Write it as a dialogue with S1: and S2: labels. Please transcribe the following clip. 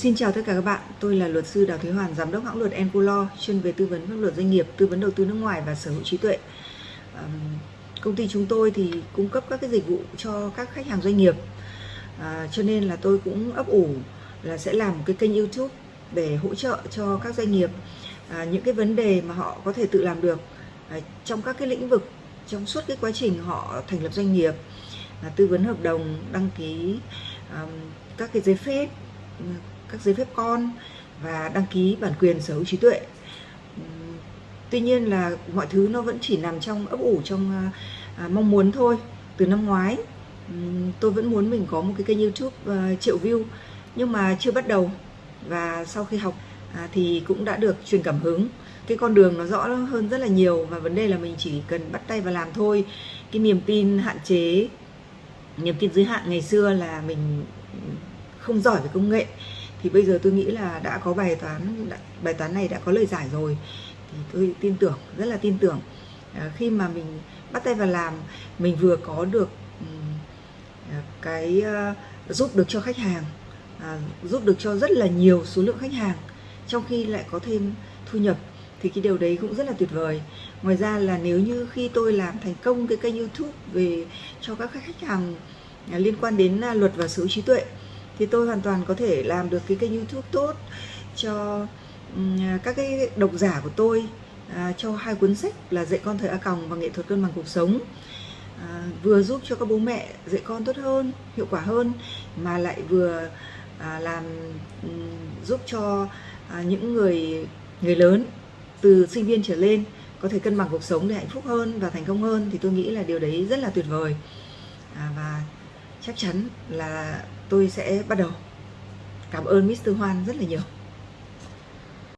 S1: Xin chào tất cả các bạn, tôi là luật sư Đào Thế Hoàn, giám đốc hãng luật Enculo, chuyên về tư vấn pháp luật doanh nghiệp, tư vấn đầu tư nước ngoài và sở hữu trí tuệ. Công ty chúng tôi thì cung cấp các cái dịch vụ cho các khách hàng doanh nghiệp, à, cho nên là tôi cũng ấp ủ là sẽ làm một cái kênh YouTube để hỗ trợ cho các doanh nghiệp à, những cái vấn đề mà họ có thể tự làm được à, trong các cái lĩnh vực trong suốt cái quá trình họ thành lập doanh nghiệp, à, tư vấn hợp đồng, đăng ký các cái giấy phép các giấy phép con và đăng ký bản quyền sở hữu trí tuệ. Tuy nhiên là mọi thứ nó vẫn chỉ nằm trong ấp ủ trong à, à mong muốn thôi. Từ năm ngoái tôi vẫn muốn mình có một cái kênh youtube à, triệu view. Nhưng mà chưa bắt đầu. Và sau khi học à, thì cũng đã được truyền cảm hứng. Cái con đường nó rõ hơn rất là nhiều và vấn đề là mình chỉ cần bắt tay và làm thôi. Cái niềm tin hạn chế niềm tin giới hạn ngày xưa là mình không giỏi về công nghệ thì bây giờ tôi nghĩ là đã có bài toán bài toán này đã có lời giải rồi. Thì tôi tin tưởng rất là tin tưởng. À, khi mà mình bắt tay vào làm mình vừa có được à, cái uh, giúp được cho khách hàng à, giúp được cho rất là nhiều số lượng khách hàng trong khi lại có thêm thu nhập thì cái điều đấy cũng rất là tuyệt vời. Ngoài ra là nếu như khi tôi làm thành công cái kênh youtube về cho các khách hàng à, liên quan đến à, luật và sở hữu trí tuệ thì tôi hoàn toàn có thể làm được cái kênh youtube tốt cho ừ, các cái độc giả của tôi à, cho hai cuốn sách là dạy con thời a còng và nghệ thuật cân bằng cuộc sống. À, vừa giúp cho các bố mẹ dạy con tốt hơn hiệu quả hơn mà lại vừa à, làm ừ, giúp cho à, những người người lớn từ sinh viên trở lên có thể cân bằng cuộc sống để hạnh phúc hơn và thành công hơn thì tôi nghĩ là điều đấy rất là tuyệt vời. À, và chắc chắn là tôi sẽ bắt đầu cảm ơn Mr. Hoan rất là nhiều